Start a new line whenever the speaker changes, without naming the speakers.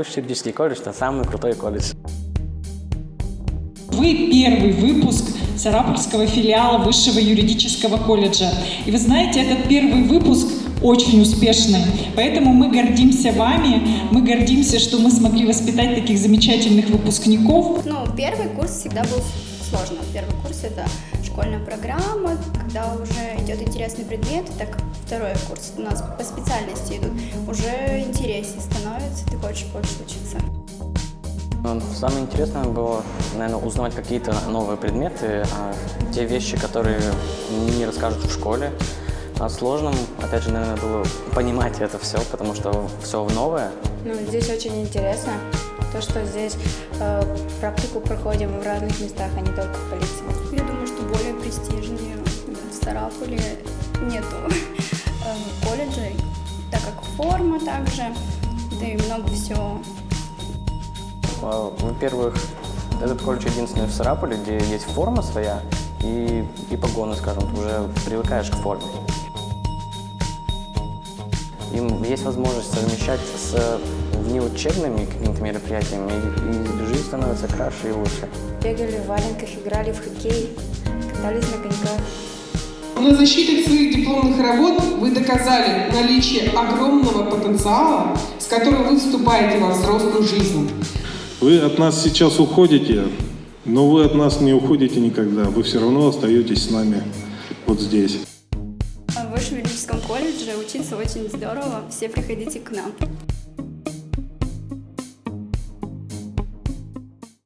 Высший юридический колледж – это самый крутой колледж.
Вы первый выпуск Сарапульского филиала Высшего юридического колледжа. И вы знаете, этот первый выпуск очень успешный. Поэтому мы гордимся вами, мы гордимся, что мы смогли воспитать таких замечательных выпускников.
Ну, первый курс всегда был сложно. Первый курс это школьная программа, когда уже идет интересный предмет, так второй курс у нас по специальности идут, уже интереснее становится, ты хочешь больше учиться.
Ну, Самое интересное было, наверное, узнавать какие-то новые предметы, а, те вещи, которые не расскажут в школе. А сложным, опять же, наверное, было понимать это все, потому что все новое.
Ну, здесь очень интересно, то, что здесь э, практику проходим в разных местах, а не только в полиции.
Я думаю, что более престижнее в Стараполе нету э, колледжей, так как форма также, да и много всего.
А, Во-первых, этот колледж единственный в Сарапуле, где есть форма своя и, и погоны, скажем, ты уже привыкаешь к форме. Им есть возможность совмещать с внеучебными какими-то мероприятиями, и, и жизнь становится краше и лучше.
Бегали в валенках, играли в хоккей, катались на коньках.
На защите своих дипломных работ вы доказали наличие огромного потенциала, с которым вы вступаете во взрослую жизнь.
Вы от нас сейчас уходите, но вы от нас не уходите никогда. Вы все равно остаетесь с нами вот здесь.
В Высшем юридическом колледже учиться очень здорово, все приходите к нам.